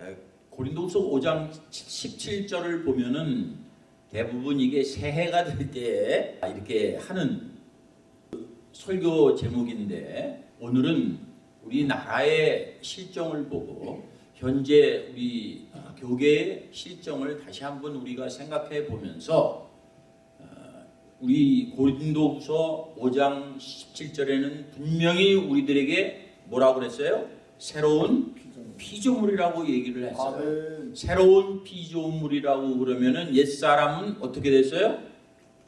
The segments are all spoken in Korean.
에, 고린도후서 5장 17절을 보면은 대부분 이게 새해가 될 때 이렇게 하는 설교 제목인데 오늘은 우리나라의 실정을 보고 현재 우리 어, 교계의 실정을 다시 한번 우리가 생각해 보면서 어, 우리 고린도후서 5장 17절에는 분명히 우리들에게 뭐라고 그랬어요? 새로운 피조물이라고 얘기를 했어요. 아멘. 새로운 피조물이라고 그러면은 옛사람은 어떻게 됐어요?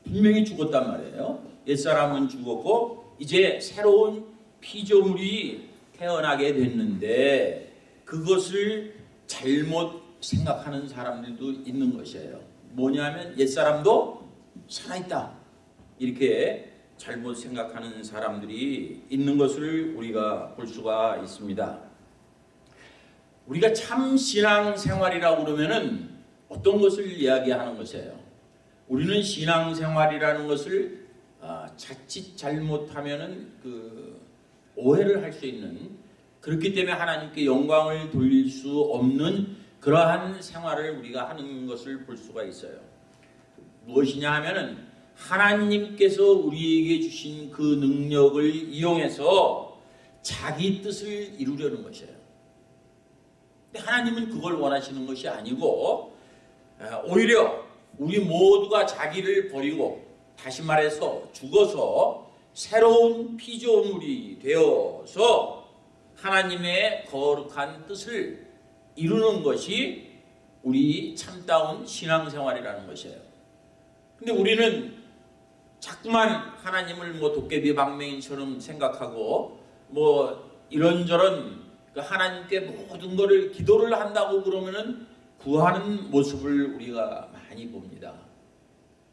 분명히 죽었단 말이에요. 옛사람은 죽었고 이제 새로운 피조물이 태어나게 됐는데 그것을 잘못 생각하는 사람들도 있는 것이에요. 뭐냐면 옛사람도 살아있다. 이렇게 잘못 생각하는 사람들이 있는 것을 우리가 볼 수가 있습니다. 우리가 참 신앙 생활이라고 그러면은 어떤 것을 이야기하는 것이에요. 우리는 신앙 생활이라는 것을 아, 자칫 잘못하면은 그 오해를 할 수 있는 그렇기 때문에 하나님께 영광을 돌릴 수 없는 그러한 생활을 우리가 하는 것을 볼 수가 있어요. 무엇이냐 하면은 하나님께서 우리에게 주신 그 능력을 이용해서 자기 뜻을 이루려는 것이에요. 근데 하나님은 그걸 원하시는 것이 아니고 어, 오히려 우리 모두가 자기를 버리고 다시 말해서 죽어서 새로운 피조물이 되어서 하나님의 거룩한 뜻을 이루는 것이 우리 참다운 신앙생활이라는 것이에요. 근데 우리는 자꾸만 하나님을 뭐 도깨비 방맹이처럼 생각하고 뭐 이런저런 그 하나님께 모든 것을 기도를 한다고 그러면은 구하는 모습을 우리가 많이 봅니다.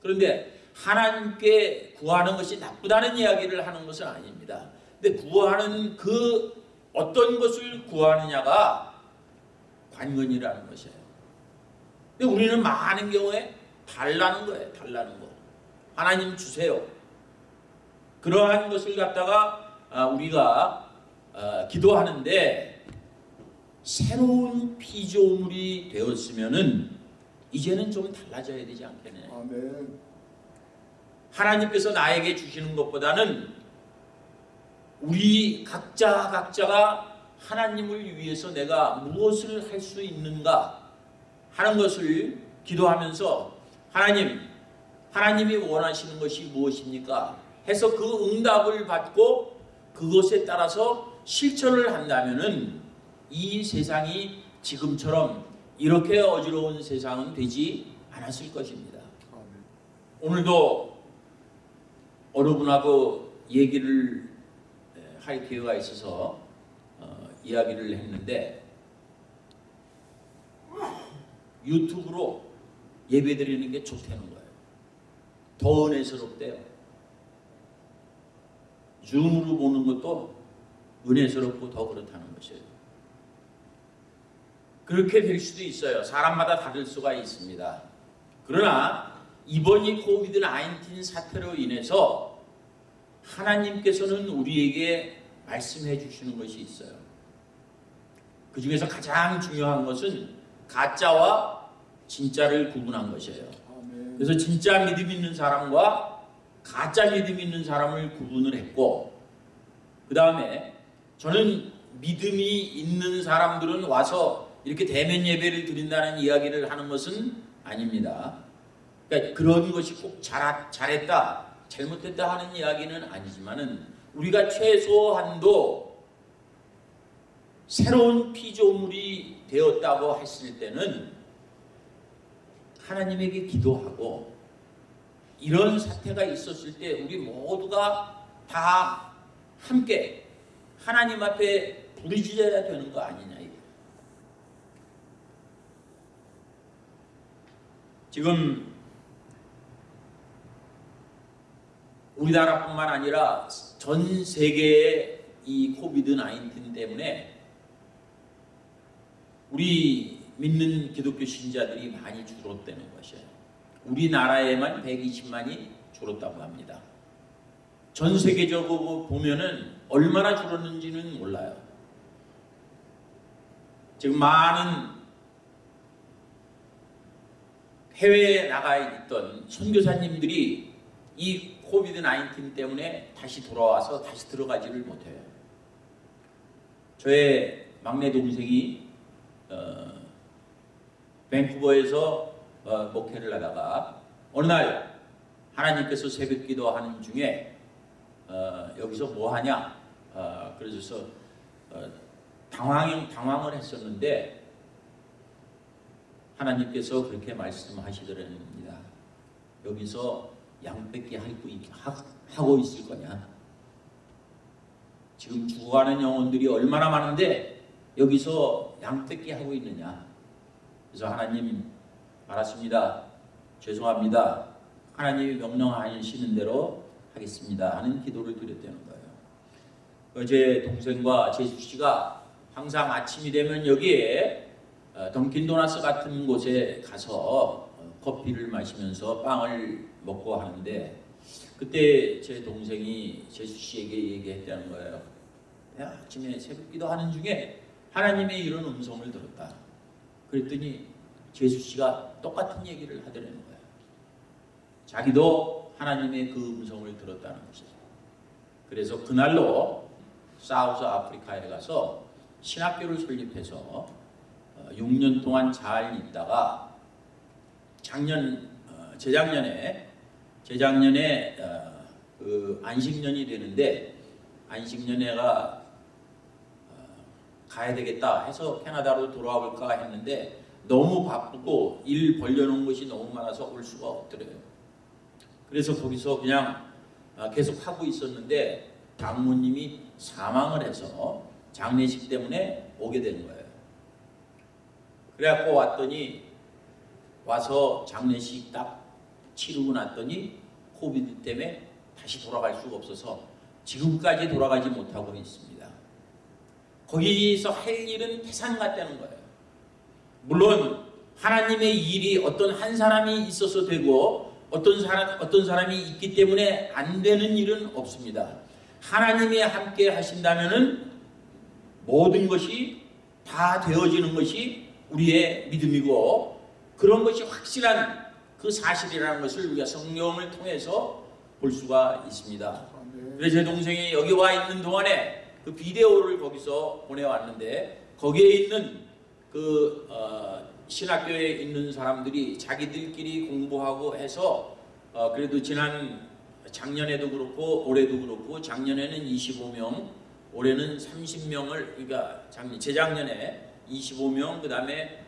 그런데 하나님께 구하는 것이 나쁘다는 이야기를 하는 것은 아닙니다. 근데 구하는 그 어떤 것을 구하느냐가 관건이라는 것이에요. 근데 우리는 많은 경우에 달라는 거예요. 달라는 거. 하나님 주세요. 그러한 것을 갖다가 아, 우리가 아, 기도하는데 새로운 피조물이 되었으면은 이제는 좀 달라져야 되지 않겠느냐. 아멘. 하나님께서 나에게 주시는 것보다는 우리 각자 각자가 하나님을 위해서 내가 무엇을 할 수 있는가 하는 것을 기도하면서 하나님, 하나님이 원하시는 것이 무엇입니까? 해서 그 응답을 받고 그것에 따라서 실천을 한다면은 이 세상이 지금처럼 이렇게 어지러운 세상은 되지 않았을 것입니다. 오늘도 어느 분하고 얘기를 할 기회가 있어서 어, 이야기를 했는데 유튜브로 예배 드리는 게 좋다는 거예요. 더 은혜스럽대요. 줌으로 보는 것도 은혜스럽고 더 그렇다는 것이에요. 그렇게 될 수도 있어요. 사람마다 다를 수가 있습니다. 그러나 이번 이 코비드 19 사태로 인해서 하나님께서는 우리에게 말씀해 주시는 것이 있어요. 그 중에서 가장 중요한 것은 가짜와 진짜를 구분한 것이에요. 그래서 진짜 믿음 있는 사람과 가짜 믿음 있는 사람을 구분을 했고 그 다음에 저는 믿음이 있는 사람들은 와서 이렇게 대면 예배를 드린다는 이야기를 하는 것은 아닙니다. 그러니까 그런 것이 꼭 잘, 잘했다, 잘못했다 하는 이야기는 아니지만은 우리가 최소한도 새로운 피조물이 되었다고 했을 때는 하나님에게 기도하고 이런 사태가 있었을 때 우리 모두가 다 함께 하나님 앞에 부르짖어야 되는 거 아니냐 이거. 지금 우리나라뿐만 아니라 전 세계의 이 코비드 19 때문에 우리 믿는 기독교 신자들이 많이 줄었다는 것이에요. 우리나라에만 120만이 줄었다고 합니다. 전 세계적으로 보면은 얼마나 줄었는지는 몰라요. 지금 많은 해외에 나가 있던 선교사님들이 이 코비드 19 때문에 다시 돌아와서 다시 들어가지를 못해요. 저의 막내 동생이 어, 밴쿠버에서 어, 목회를 하다가 어느 날 하나님께서 새벽 기도하는 중에 어, 여기서 뭐 하냐? 어, 그래서 어, 당황 당황을 했었는데 하나님께서 그렇게 말씀하시더랍니다. 여기서 양 뺏기 하고 있을 거냐? 지금 죽어가는 영혼들이 얼마나 많은데 여기서 양 뺏기 하고 있느냐? 그래서 하나님 알았습니다. 죄송합니다. 하나님이 명령하시는 대로 하겠습니다. 하는 기도를 드렸다는 거예요. 어제 동생과 제수 씨가 항상 아침이 되면 여기에 어, 던킨 도나스 같은 곳에 가서 어, 커피를 마시면서 빵을 먹고 하는데 그때 제 동생이 제수 씨에게 얘기했다는 거예요. 내가 아침에 새벽 기도 하는 중에 하나님의 이런 음성을 들었다. 그랬더니 제수 씨가 똑같은 얘기를 하더라는 거예요. 자기도 하나님의 그 음성을 들었다는 것이죠. 그래서 그날로 사우스 아프리카에 가서 신학교를 설립해서 6년 동안 잘 있다가 작년 어, 재작년에 재작년에 어, 그 안식년이 되는데 안식년에가 어, 가야 되겠다 해서 캐나다로 돌아와 볼까 했는데 너무 바쁘고 일 벌려놓은 것이 너무 많아서 올 수가 없더래요. 그래서 거기서 그냥 계속 하고 있었는데 장모님이 사망을 해서 장례식 때문에 오게 된 거예요. 그래갖고 왔더니 와서 장례식 딱 치르고 났더니 코비드 때문에 다시 돌아갈 수가 없어서 지금까지 돌아가지 못하고 있습니다. 거기서 할 일은 태산 같다는 거예요. 물론 하나님의 일이 어떤 한 사람이 있어서 되고 어떤 사람 어떤 사람이 있기 때문에 안 되는 일은 없습니다. 하나님이 함께 하신다면은 모든 것이 다 되어지는 것이 우리의 믿음이고 그런 것이 확실한 그 사실이라는 것을 우리가 성경을 통해서 볼 수가 있습니다. 그래서 제 동생이 여기 와 있는 동안에 그 비디오를 거기서 보내왔는데 거기에 있는 그 어, 신학교에 있는 사람들이 자기들끼리 공부하고 해서 어, 그래도 지난 작년에도 그렇고 올해도 그렇고 작년에는 25명 올해는 30명을 그러니까 작년 재작년에 25명 그 다음에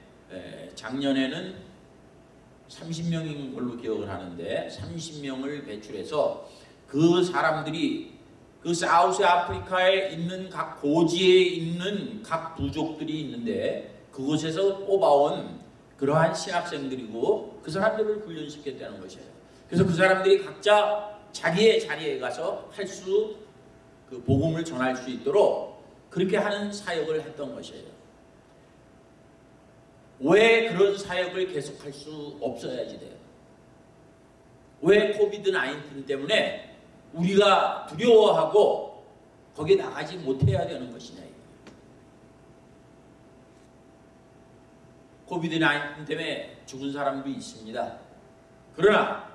작년에는 30명인 걸로 기억을 하는데 30명을 배출해서 그 사람들이 그 사우스 아프리카에 있는 각 고지에 있는 각 부족들이 있는데 그곳에서 뽑아온 그러한 신학생들이고 그 사람들을 훈련시켰다는 것이에요. 그래서 그 사람들이 각자 자기의 자리에 가서 할 수 그 복음을 전할 수 있도록 그렇게 하는 사역을 했던 것이에요. 왜 그런 사역을 계속할 수 없어야지 돼요? 왜 COVID 19 때문에 우리가 두려워하고 거기에 나가지 못해야 되는 것이냐? COVID 19 때문에 죽은 사람도 있습니다. 그러나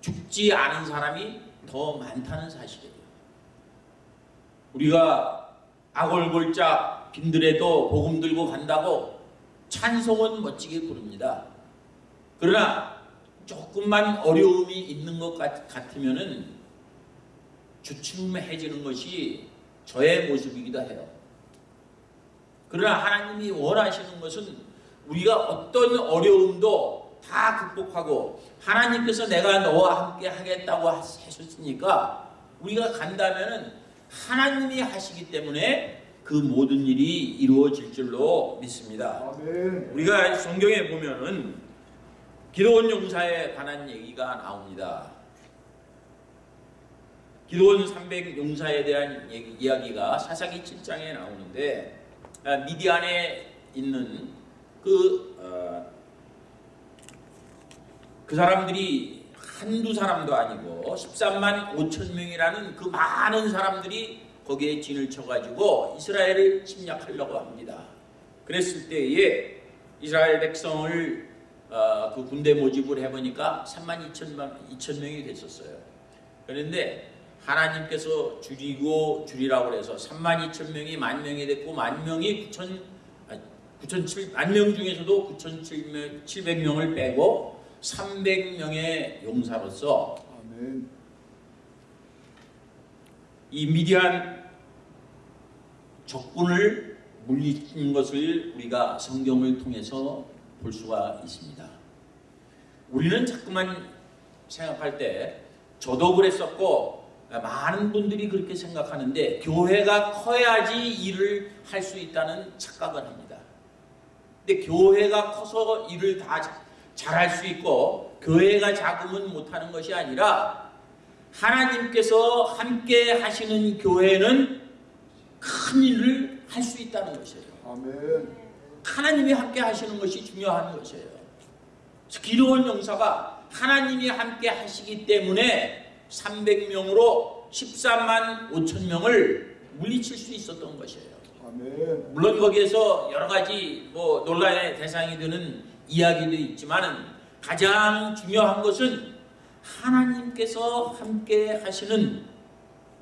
죽지 않은 사람이 더 많다는 사실이에요. 우리가 아골골짝 빈들에도 복음 들고 간다고 찬송은 멋지게 부릅니다. 그러나 조금만 어려움이 있는 것 같으면 은 주춤해지는 것이 저의 모습이기도 해요. 그러나 하나님이 원하시는 것은 우리가 어떤 어려움도 다 극복하고 하나님께서 내가 너와 함께 하겠다고 하셨으니까 우리가 간다면은 하나님이 하시기 때문에 그 모든 일이 이루어질 줄로 믿습니다. 우리가 성경에 보면은 기도원 용사에 관한 얘기가 나옵니다. 기도원 300 용사에 대한 얘기, 이야기가 사사기 7장에 나오는데 아, 미디안에 있는 그, 어, 그 사람들이 한두 사람도 아니고 13만 5천 명이라는 그 많은 사람들이 거기에 진을 쳐가지고 이스라엘을 침략하려고 합니다. 그랬을 때에 이스라엘 백성을 어, 그 군대 모집을 해보니까 3만 2천만 2천 명이 됐었어요. 그런데 하나님께서 줄이고 줄이라고 해서 3만 2천 명이 만 명이 됐고 만 명이 9천 9천 7만 명 중에서도 9천 700명을 빼고 300명의 용사로서 아멘. 이 미디안 적군을 물리친 것을 우리가 성경을 통해서 볼 수가 있습니다. 우리는 자꾸만 생각할 때 저도 그랬었고 많은 분들이 그렇게 생각하는데 교회가 커야지 일을 할 수 있다는 착각을 합니다. 근데 교회가 커서 일을 다 잘할 수 있고 교회가 작으면 못하는 것이 아니라 하나님께서 함께 하시는 교회는 큰 일을 할 수 있다는 것이에요. 아멘. 하나님이 함께 하시는 것이 중요한 것이에요. 기도원 용사가 하나님이 함께 하시기 때문에 300명으로 13만 5천 명을 물리칠 수 있었던 것이에요. 아멘. 물론 거기에서 여러 가지 뭐 논란의 대상이 되는 이야기도 있지만은 가장 중요한 것은 하나님께서 함께 하시는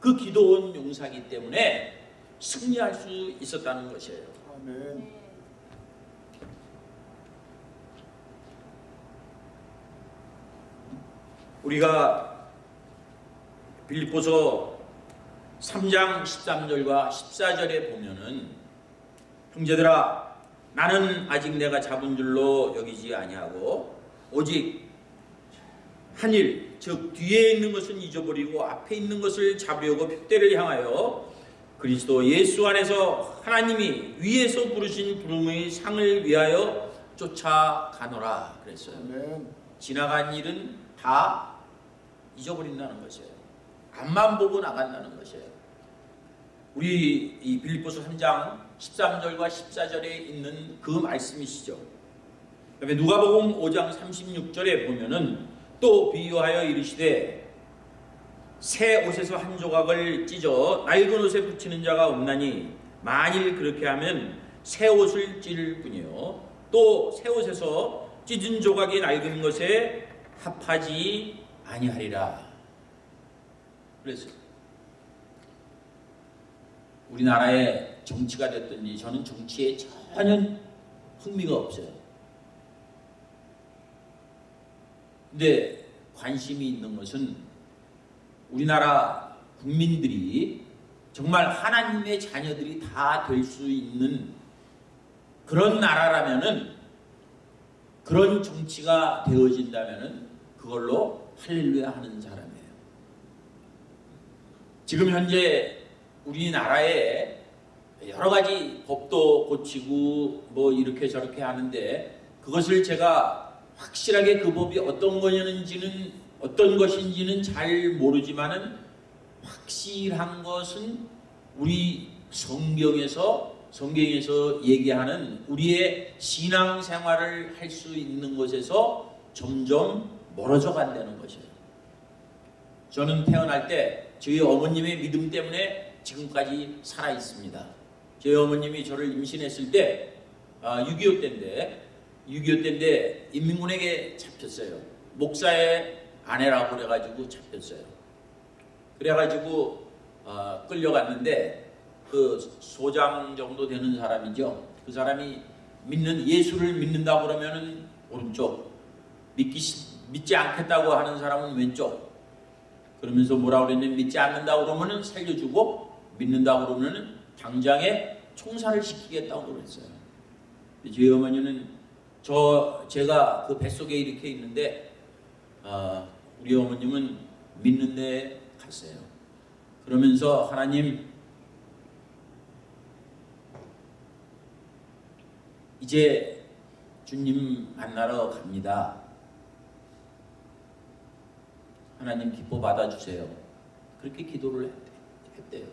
그 기도원 용사기 때문에 승리할 수 있었다는 것이에요. 아멘. 우리가 빌립보서 3장 13절과 14절에 보면은 형제들아 나는 아직 내가 잡은 줄로 여기지 아니하고 오직 한일 즉 뒤에 있는 것은 잊어버리고 앞에 있는 것을 잡으려고 핏대를 향하여 그리스도 예수 안에서 하나님이 위에서 부르신 부름의 상을 위하여 쫓아가노라 그랬어요. 아멘. 지나간 일은 다 잊어버린다는 것이에요. 앞만 보고 나간다는 것이에요. 우리 이 빌립보서 3장 13절과 14절에 있는 그 말씀이시죠. 그다음에 누가복음 5장 36절에 보면은 또 비유하여 이르시되 새 옷에서 한 조각을 찢어 낡은 옷에 붙이는 자가 없나니 만일 그렇게 하면 새 옷을 찢을 뿐이요 또 새 옷에서 찢은 조각이 낡은 것에 합하지 아니하리라. 그래서 우리나라의 정치가 됐든지 저는 정치에 전혀 흥미가 없어요. 근데 관심이 있는 것은 우리나라 국민들이 정말 하나님의 자녀들이 다 될 수 있는 그런 나라라면은 그런 정치가 되어진다면은 그걸로 할렐루야 하는 사람이에요. 지금 현재 우리나라에 여러 가지 법도 고치고 뭐 이렇게 저렇게 하는데 그것을 제가 확실하게 그 법이 어떤 거냐는지는 어떤 것인지는 잘 모르지만은 확실한 것은 우리 성경에서 성경에서 얘기하는 우리의 신앙 생활을 할 수 있는 것에서 점점 멀어져 간다는 것이에요. 저는 태어날 때 저희 어머님의 믿음 때문에 지금까지 살아 있습니다. 저희 어머님이 저를 임신했을 때 아, 6.25 때인데 6.25 때인데 인민군에게 잡혔어요. 목사의 아내라고 그래가지고 잡혔어요. 그래가지고 어, 끌려갔는데 그 소장 정도 되는 사람이죠. 그 사람이 믿는 예수를 믿는다고 그러면은 오른쪽 믿기 시- 믿지 않겠다고 하는 사람은 왼쪽 그러면서 뭐라 그랬냐면 믿지 않는다고 그러면은 살려주고 믿는다고 그러면은 당장에 총살을 시키겠다고 그랬어요. 저희 어머니는 저 제가 그 뱃속에 이렇게 있는데 어, 우리 어머님은 믿는 데 갔어요. 그러면서 하나님 이제 주님 만나러 갑니다. 하나님 기뻐 받아주세요. 그렇게 기도를 했대- 했대요.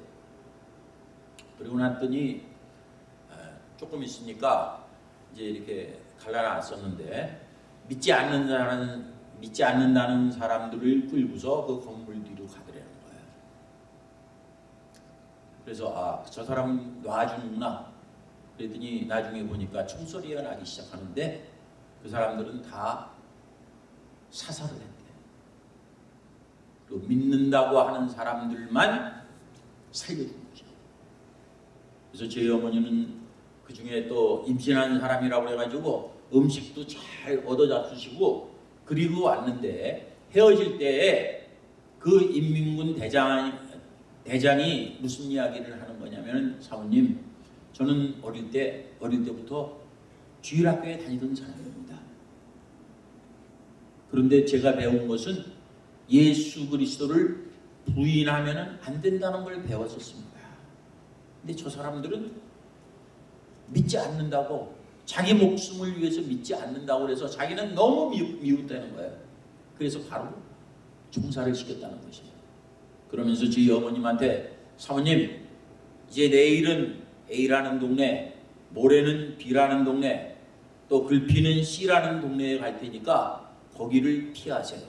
그리고 났더니 아, 조금 있으니까 이제 이렇게 갈라놨었는데 믿지 않는다는 믿지 않는다는 사람들을 끌고서 그 건물 뒤로 가더라는 거예요. 그래서 아 저 사람은 놔주는구나. 그랬더니 나중에 보니까 총소리가 나기 시작하는데 그 사람들은 다 사살을 했대. 또 믿는다고 하는 사람들만 살려준 거죠. 그래서 저희 어머니는 그 중에 또 임신한 사람이라고 해가지고 음식도 잘 얻어 잡수시고 그리고 왔는데 헤어질 때에 그 인민군 대장 대장이 무슨 이야기를 하는 거냐면 사모님 저는 어릴 때 어릴 때부터 주일학교에 다니던 사람입니다. 그런데 제가 배운 것은 예수 그리스도를 부인하면 안 된다는 걸 배웠었습니다. 근데 저 사람들은 믿지 않는다고 자기 목숨을 위해서 믿지 않는다고 그래서 자기는 너무 미웃, 미웃되는 거예요. 그래서 바로 종사를 시켰다는 것이에요. 그러면서 저희 어머님한테 사모님 이제 내일은 A라는 동네, 모레는 B라는 동네, 또 글피는 C라는 동네에 갈 테니까 거기를 피하세요.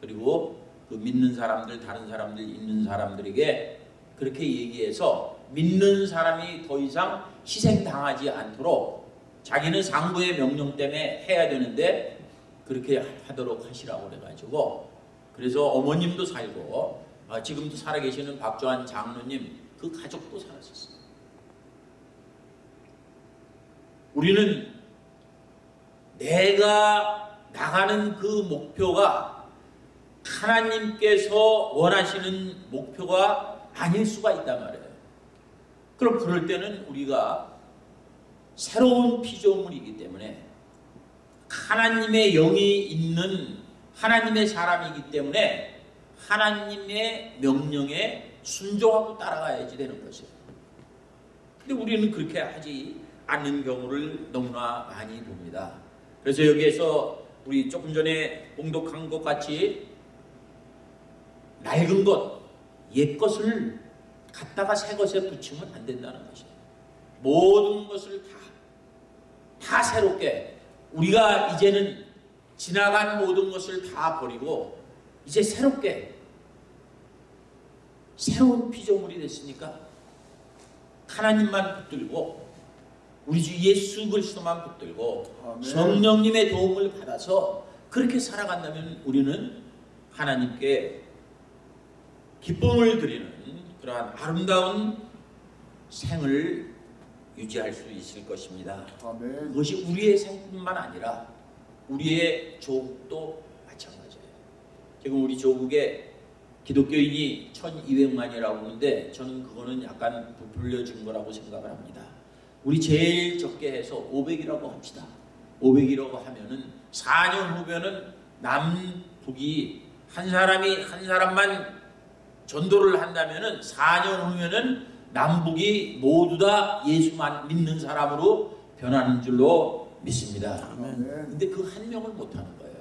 그리고 그 믿는 사람들, 다른 사람들, 있는 사람들에게 그렇게 얘기해서 믿는 사람이 더 이상 희생당하지 않도록 자기는 상부의 명령 때문에 해야 되는데 그렇게 하도록 하시라고 그래가지고 그래서 어머님도 살고 아, 지금도 살아계시는 박조한 장로님 그 가족도 살았었어요. 우리는 내가 나가는 그 목표가 하나님께서 원하시는 목표가 아닐 수가 있단 말이에요. 그럼 그럴 때는 우리가 새로운 피조물이기 때문에 하나님의 영이 있는 하나님의 사람이기 때문에 하나님의 명령에 순종하고 따라가야지 되는 것이에요. 근데 우리는 그렇게 하지 않는 경우를 너무나 많이 봅니다. 그래서 여기에서 우리 조금 전에 봉독한 것 같이 낡은 것, 옛 것을 갖다가 새 것에 붙이면 안 된다는 것이에요. 모든 것을 다, 다 새롭게 우리가 이제는 지나간 모든 것을 다 버리고 이제 새롭게 새로운 피조물이 됐으니까 하나님만 붙들고 우리 주 예수 그리스도만 붙들고 아멘. 성령님의 도움을 받아서 그렇게 살아간다면 우리는 하나님께 기쁨을 드리는 그러한 아름다운 생을 유지할 수 있을 것입니다. 아멘. 그것이 우리의 생뿐만 아니라 우리의 조국도 마찬가지예요. 지금 우리 조국에 기독교인이 1200만이라고 하는데 저는 그거는 약간 부풀려진 거라고 생각을 합니다. 우리 제일 적게 해서 500이라고 합시다. 500이라고 하면은 4년 후면은 남북이 한 사람이 한 사람만 전도를 한다면은 4년 후면은 남북이 모두 다 예수만 믿는 사람으로 변하는 줄로 믿습니다. 근데 그 한 명을 못 하는 거예요.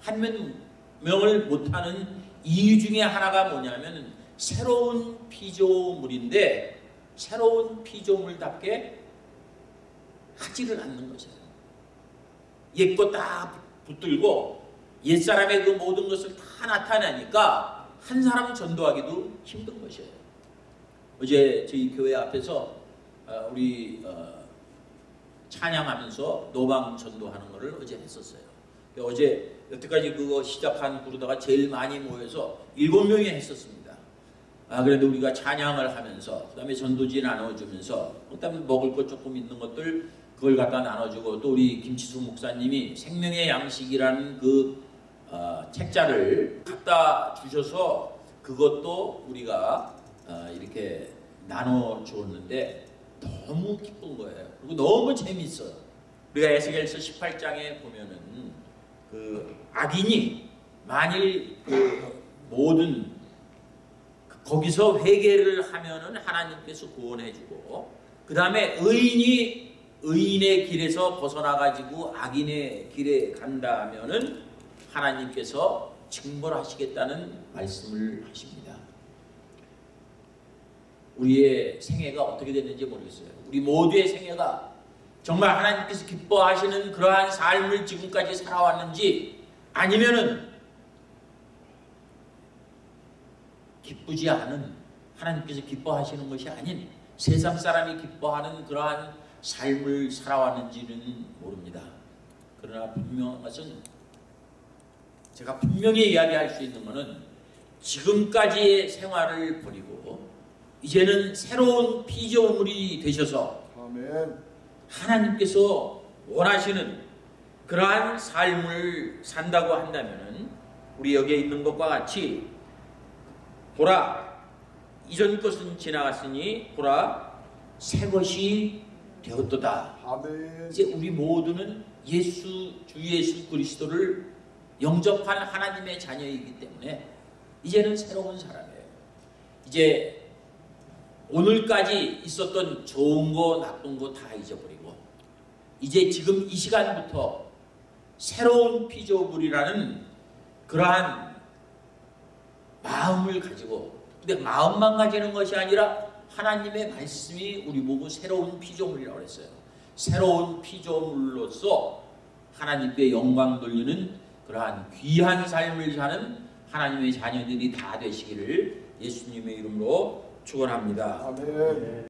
한 명- 명을 못 하는 이유 중에 하나가 뭐냐면 새로운 피조물인데 새로운 피조물답게 하지를 않는 것이에요. 옛것 다 붙들고 옛사람의 그 모든 것을 다 나타내니까 한 사람 전도하기도 힘든 것이에요. 어제 저희 교회 앞에서 어, 우리 어, 찬양하면서 노방 전도하는 것을 어제 했었어요. 어제 여태까지 그거 시작한 그러다가 제일 많이 모여서 일곱 명이 했었습니다. 아 그래도 우리가 찬양을 하면서 그다음에 전도지 나눠주면서 그다음에 먹을 것 조금 있는 것들 그걸 갖다 나눠주고 또 우리 김치수 목사님이 생명의 양식이라는 그 어, 책자를 갖다 주셔서 그것도 우리가 어, 이렇게 나눠 주었는데 너무 기쁜 거예요. 그리고 너무 재밌어요. 우리가 에스겔서 18장에 보면은 그 악인이 만일 그 모든 그 거기서 회개를 하면은 하나님께서 구원해주고 그 다음에 의인이 의인의 길에서 벗어나 가지고 악인의 길에 간다면은 하나님께서 징벌하시겠다는 말씀을 하십니다. 우리의 생애가 어떻게 됐는지 모르겠어요. 우리 모두의 생애가 정말 하나님께서 기뻐하시는 그러한 삶을 지금까지 살아왔는지 아니면은 기쁘지 않은 하나님께서 기뻐하시는 것이 아닌 세상 사람이 기뻐하는 그러한 삶을 살아왔는지는 모릅니다. 그러나 분명한 것은 제가 분명히 이야기할 수 있는 것은 지금까지의 생활을 버리고 이제는 새로운 피조물이 되셔서 아멘. 하나님께서 원하시는 그러한 삶을 산다고 한다면 우리 여기에 있는 것과 같이 보라 이전 것은 지나갔으니 보라 새 것이 되었도다. 아멘. 이제 우리 모두는 예수 주 예수 그리스도를 영접한 하나님의 자녀이기 때문에 이제는 새로운 사람이에요. 이제 오늘까지 있었던 좋은 거 나쁜 거 다 잊어버리고 이제 지금 이 시간부터 새로운 피조물이라는 그러한 마음을 가지고 근데 마음만 가지는 것이 아니라 하나님의 말씀이 우리 보고 새로운 피조물이라고 했어요. 새로운 피조물로서 하나님께 영광 돌리는 그러한 귀한 삶을 사는 하나님의 자녀들이 다 되시기를 예수님의 이름으로 축원합니다. 아멘.